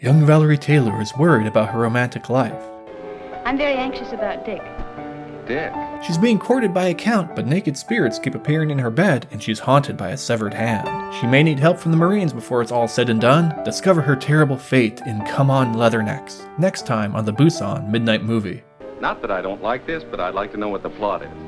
Young Valerie Taylor is worried about her romantic life. I'm very anxious about Dick. Dick. She's being courted by a count, but naked spirits keep appearing in her bed, and she's haunted by a severed hand. She may need help from the Marines before it's all said and done. Discover her terrible fate in Come On Leathernecks, next time on the Busan Midnight Movie. Not that I don't like this, but I'd like to know what the plot is.